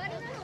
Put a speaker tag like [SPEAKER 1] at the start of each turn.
[SPEAKER 1] வருது